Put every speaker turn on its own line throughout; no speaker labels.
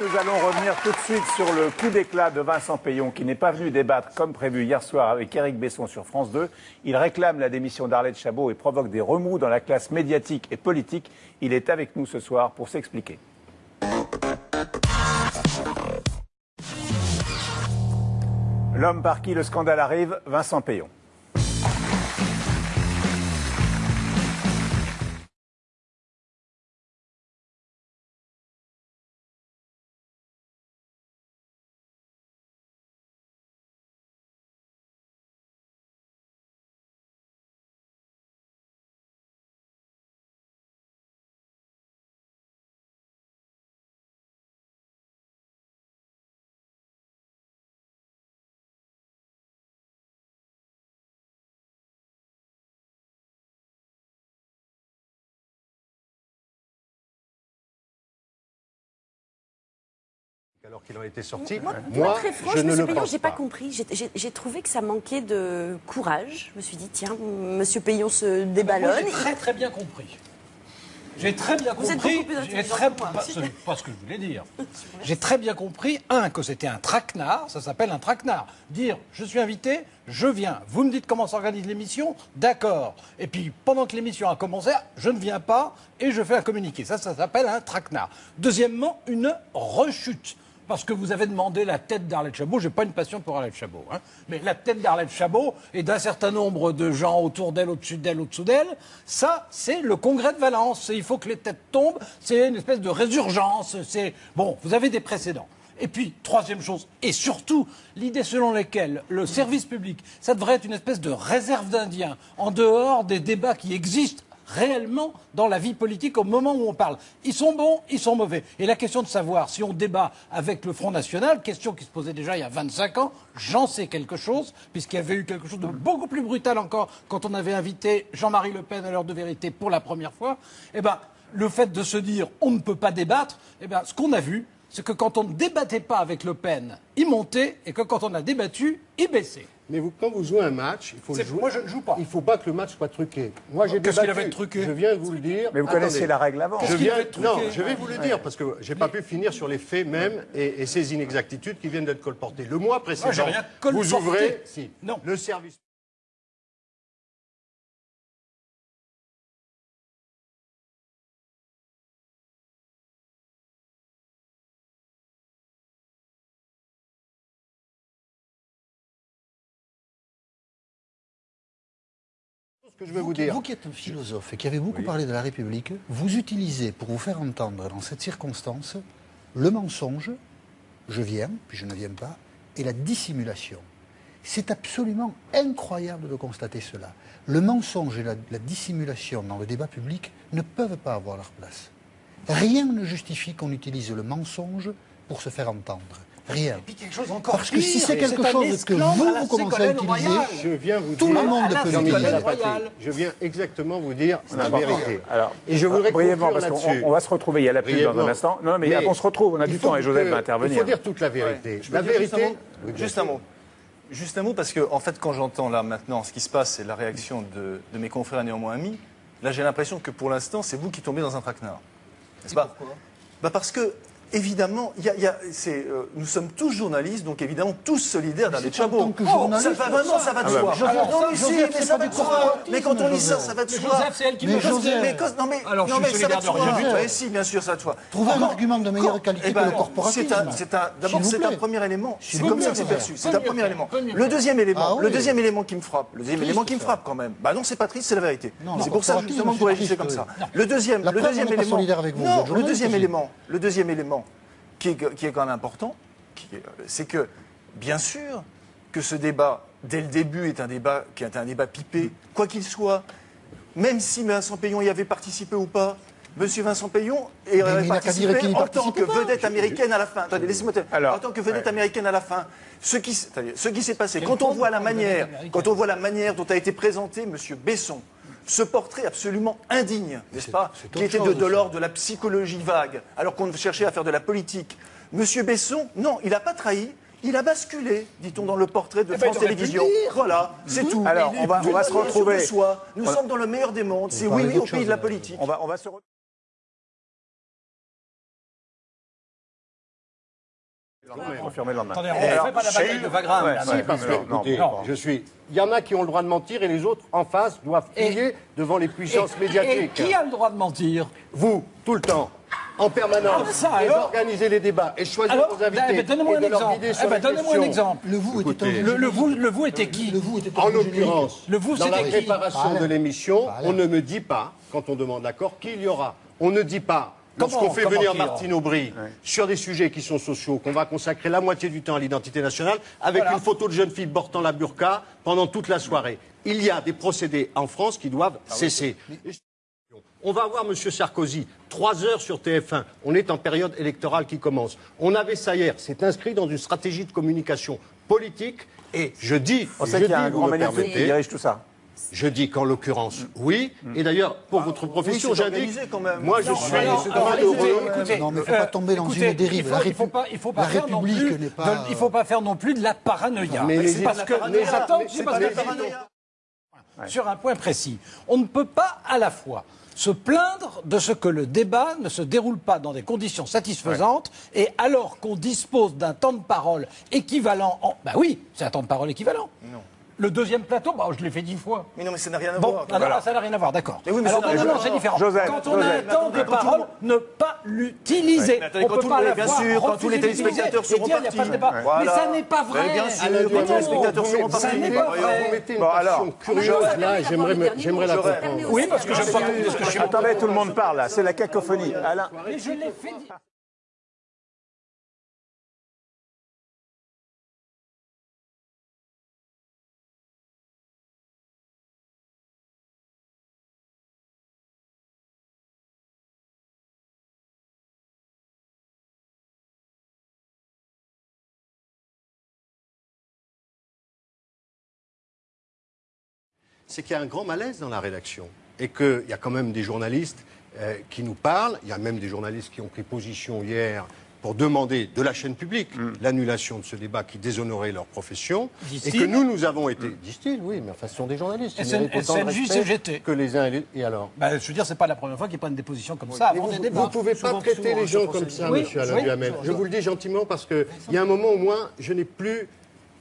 Nous allons revenir tout de suite sur le coup d'éclat de Vincent Payon, qui n'est pas venu débattre comme prévu hier soir avec Éric Besson sur France 2. Il réclame la démission d'Arlette Chabot et provoque des remous dans la classe médiatique et politique. Il est avec nous ce soir pour s'expliquer. L'homme par qui le scandale arrive, Vincent Payon.
Alors qu'il en était sorti.
Moi,
Moi,
moi, très
je
franche,
ne
Monsieur
le
Payon, j'ai pas
pas.
compris. J'ai- trouvé que ça manquait de courage. Je me suis dit, tiens, Monsieur Payon se déballonne.
Moi, j'ai très très bien compris. J'ai très bien
Vous êtes
compris.
intelligent
très
que moi.
pas, pas ce que je voulais dire. J'ai très bien compris un que c'était un traquenard. Ça s'appelle un traquenard. Dire je suis invité, je viens. Vous me dites comment s'organise l'émission, d'accord. Et puis pendant que l'émission a commencé, je ne viens pas et je fais un communiqué. Ça, ça s'appelle un traquenard. Deuxièmement, une rechute. Parce que vous avez demandé la tête d'Arlette Chabot. J'ai pas une passion pour Arlette Chabot. hein. Mais la tête d'Arlette Chabot et d'un certain nombre de gens autour d'elle, au-dessus d'elle, au-dessous d'elle, ça, c'est le congrès de Valence. Il faut que les têtes tombent. C'est une espèce de résurgence. C'est Bon, vous avez des précédents. Et puis, troisième chose, et surtout, l'idée selon laquelle le service public, ça devrait être une espèce de réserve d'Indiens, en dehors des débats qui existent réellement dans la vie politique au moment où on parle. Ils sont bons, ils sont mauvais. Et la question de savoir si on débat avec le Front National, question qui se posait déjà il y a 25 ans, j'en sais quelque chose, puisqu'il y avait eu quelque chose de beaucoup plus brutal encore quand on avait invité Jean-Marie Le Pen à l'heure de vérité pour la première fois. Eh ben, le fait de se dire on ne peut pas débattre, eh ben, ce qu'on a vu, c'est que quand on ne débattait pas avec Le Pen, il montait, et que quand on a débattu, il baissait.
Mais vous, quand vous jouez un match, il faut jouer.
moi, je ne joue pas.
Il ne faut pas que le match soit truqué. Moi, j'ai
Qu'est-ce qu'il avait de truqué
Je viens de vous le dire.
Mais vous
Attendez.
connaissez la règle avant.
Je
Qu'est-ce qu'il
viens,
truqué
non, je vais vous le dire parce que j'ai pas pu finir sur les faits même et, et ces inexactitudes qui viennent d'être colportées. Le mois précédent,
rien
vous ouvrez, si,
Non.
le service. Ce que je vais vous dire.
Vous qui êtes un philosophe et qui avez beaucoup parlé de la République, vous utilisez pour vous faire entendre dans cette circonstance le mensonge, je viens, puis je ne viens pas, et la dissimulation. C'est absolument incroyable de constater cela. Le mensonge et la, la dissimulation dans le débat public ne peuvent pas avoir leur place. Rien ne justifie qu'on utilise le mensonge pour se faire entendre. Rien.
Et puis quelque chose encore
Parce que si c'est quelque chose que vous, vous commencez à utiliser.
Je viens vous
Tout
dire.
le monde peut l'utiliser.
Je viens exactement vous dire la vérité.
Alors,
et je voudrais
brièvement, parce qu'on va se retrouver, il y a la pub dans un instant. Non, mais,
Mais
on se retrouve, on a du temps et Joseph va intervenir.
Il faut dire toute la vérité. La
dire juste un
vérité.
Juste un mot. Juste un mot, parce que, en fait, quand j'entends là maintenant ce qui se passe et la réaction de, de mes confrères néanmoins amis, là j'ai l'impression que pour l'instant, c'est vous qui tombez dans un traquenard. N'est-ce pas bah Parce que, évidemment, il y a- il y a- c'est, euh, nous sommes tous journalistes, donc évidemment tous solidaires d'Arlette
c'est en
Chabot.
tant que
Oh, ça va, non, ça va de
Ah
soi. Non, mais si, mais ça va de soi.
corporatisme,
Mais quand on lit ça, ça va de
Mais
soi.
Joseph, c'est elle qui
Mais
me
Joseph,
Joseph.
Mais cause- non mais,
Alors,
non,
je
mais ça va de soi. Ouais, si, bien sûr, ça va de soi.
Trouvez un argument de meilleure qualité
Eh
que
ben,
le corporatisme.
C'est un, c'est un, d'abord, c'est un premier élément. C'est comme ça que c'est perçu. C'est un premier élément. Le deuxième élément,
Ah
le deuxième élément qui me frappe, le deuxième élément qui me frappe quand même. Bah non, c'est pas triste, c'est la vérité.
Non,
C'est pour ça
corporatisme,
justement que vous réagissez comme ça. Le deuxième, le deuxième élément.
solidaire avec vous, vous
Non, le deuxième élément, le deuxième élément qui est, qui est quand même important, c'est que bien sûr que ce débat dès le début est un débat qui est un débat pipé, quoi qu'il soit. Même si Vincent Payon y avait participé ou pas, Monsieur Vincent Payon
dire
participé en tant que vedette américaine à la fin. Attendez, laissez-moi en tant que vedette
ouais.
américaine à la fin. Ce qui, ce s'est passé, quand on voit la manière, quand on voit la manière dont a été présenté Monsieur Besson, ce portrait absolument indigne, n'est-ce pas, qui était de, de l'ordre de la psychologie vague, alors qu'on cherchait à faire de la politique. Monsieur Besson, non, il n'a pas trahi. Il a basculé, dit-on dans le portrait de
Eh ben,
France Télévisions. Voilà, c'est tout.
Alors, on va- on va se retrouver.
soi. Nous
On-
sommes dans le meilleur des mondes. C'est oui, oui, au pays
chose,
de la politique.
On va, on va se Confirmé le lendemain.
Attendez, on ne fait pas la bataille de Wagram.
Ouais,
là,
ouais,
non.
Si, parce que,
non, non,
écoutez,
non.
je suis. Il y en a qui ont le droit de mentir et les autres en face doivent plier devant les puissances
Et-
médiatiques.
Et qui a le droit de mentir
Vous, tout le temps, en permanence,
Ah, ça,
et d'organiser les débats et choisir
Alors,
vos invités
eh ben, donnez-moi un Eh
sur
ben, Donnez-moi un exemple.
Le vous était
Écoutez,
Le, le vous, le vous était qui
Le vous était
En l'occurrence,
Le vous,
dans la préparation de l'émission, on ne me dit pas, quand on demande l'accord, qui il y aura. On ne dit pas, lorsqu'on fait venir Martine Aubry sur des sujets qui sont sociaux, qu'on va consacrer la moitié du temps à l'identité nationale, avec
Voilà.
une photo de jeune fille portant la burqa pendant toute la soirée. Il y a des procédés en France qui doivent
Ah
cesser. On va voir M. Sarkozy, trois heures sur TF1. On est en période électorale qui commence. On avait ça hier. C'est inscrit dans une stratégie de communication politique. Et je dis,
On
je
sait qu'il y a
dis,
un
vous
grand qui dirige tout ça.
Je dis qu'en l'occurrence, oui. Et d'ailleurs, pour votre profession,
c'est
j'indique,
organisé quand même.
moi je
Non,
suis
Alors, alors,
très
écoutez,
Non, mais faut
euh,
pas tomber dans
écoutez,
une dérive.
Il
La
faut, il faut pas, il faut pas
la
faire non
République
plus.
n'est pas-
de- il faut pas faire non plus de la paranoïa.
Mais
parce que, c'est
pas la
sur un point précis. On ne peut pas à la fois se plaindre de ce que le débat ne se déroule pas dans des conditions satisfaisantes et alors qu'on dispose d'un temps de parole équivalent en... Bah oui, c'est un temps de parole équivalent.
Non.
Le deuxième plateau, bah, je l'ai fait dix fois.
Mais non, mais ça n'a rien à
Bon,
voir.
alors,
Voilà.
ça n'a rien à voir, d'accord.
Mais oui, mais
alors,
ça
non, non, non, c'est différent.
Joseph,
quand on a
Joseph.
un temps de
Mais quand tout le
parole,
monde-
ne pas l'utiliser. On
quand
peut
tout
pas
le-
à la
bien sûr, quand tous les téléspectateurs seront
dire, il y a pas de
partis.
Mais ça n'est pas vrai.
Mais bien sûr, quand les téléspectateurs seront
mettez-
Ça
partis.
n'est pas vrai.
Vous mettez une
Bon, alors,
passion curieuse là, j'aimerais j'aimerais la comprendre.
Oui, parce que j'aime pas je
Attendez, tout le monde parle là. C'est la cacophonie. Alain.
Mais je l'ai fait
c'est qu'il y a un grand malaise dans la rédaction et qu'il y a quand même des journalistes euh, qui nous parlent. Il y a même des journalistes qui ont pris position hier pour demander de la chaîne publique l'annulation de ce débat qui déshonorait leur profession. Et que nous, nous avons été. Disent-ils, oui, mais enfin, ce sont des journalistes. Ils
SN- SNJ, CGT.
Que les uns et les. Et alors
Bah, je veux dire, c'est pas la première fois qu'ils prennent des positions comme ça avant
vous
des
ne pouvez pas traiter
souvent,
les gens comme ça,
oui,
monsieur Alain
oui.
Duhamel. Je vous le dis gentiment parce qu'il y a un moment au moins, je n'ai plus.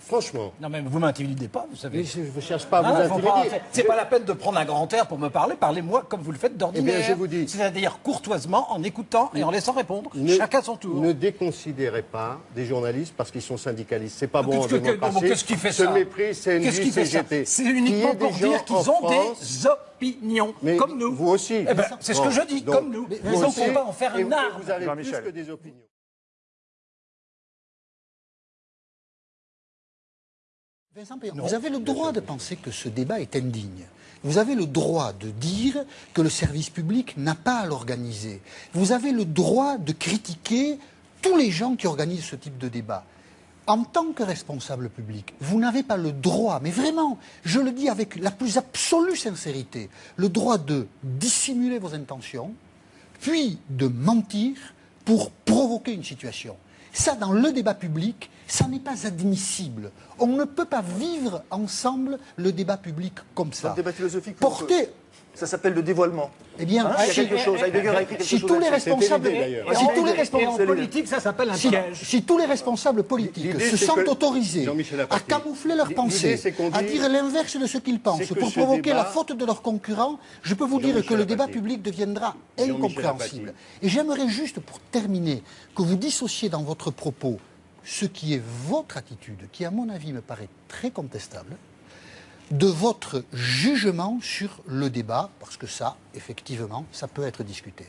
Franchement,
Non, mais vous m'intimidez pas, vous savez.
mais je ne cherche pas à vous
pas-
intimider.
c'est pas la peine de prendre un grand air pour me parler. Parlez-moi comme vous le faites d'ordinaire.
Eh bien, je vous dis-
C'est-à-dire courtoisement, en écoutant et en laissant répondre.
Ne-
Chacun son tour.
Ne déconsidérez pas des journalistes parce qu'ils sont syndicalistes. C'est pas bon en démocratie.
bon, qu'est-ce qui fait
Ce
ça
mépris, c'est
ça
CGT.
C'est uniquement pour dire qu'ils ont
France-
des opinions,
Mais
comme nous.
Vous aussi.
Eh ben, c'est ce
Bon,
que je dis,
donc,
comme nous. ont
aussi,
pas en faire une
vous-
arme.
Vous avez plus que des opinions.
Vincent vous avez le droit de penser que ce débat est indigne. Vous avez le droit de dire que le service public n'a pas à l'organiser. Vous avez le droit de critiquer tous les gens qui organisent ce type de débat. En tant que responsable public, vous n'avez pas le droit, mais vraiment, je le dis avec la plus absolue sincérité, le droit de dissimuler vos intentions, puis de mentir pour provoquer une situation. Ça, dans le débat public, ça n'est pas admissible. On ne peut pas vivre ensemble le débat public comme ça.
Le débat philosophique,
Porter,
Ça s'appelle le dévoilement.
eh bien,
Hein, il y a
si,
quelque chose. Heidegger a écrit quelque
si
chose
tous les responsables,
l'idée, d'ailleurs.
si tous les
Et en
responsables,
politique, ça s'appelle un
si,
piège.
si tous les responsables politiques se sentent autorisés à camoufler leurs pensées, à dire l'inverse de ce qu'ils pensent, pour provoquer
débat-
la faute de leurs concurrents, je peux vous dire que le débat public deviendra incompréhensible. Et j'aimerais juste, pour terminer, que vous dissociez dans votre propos ce qui est votre attitude, qui à mon avis me paraît très contestable, de votre jugement sur le débat, parce que ça, effectivement, ça peut être discuté.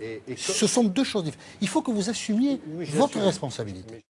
Et, et
Ce sont deux choses différentes. Il faut que vous assumiez
Oui,
votre responsabilité.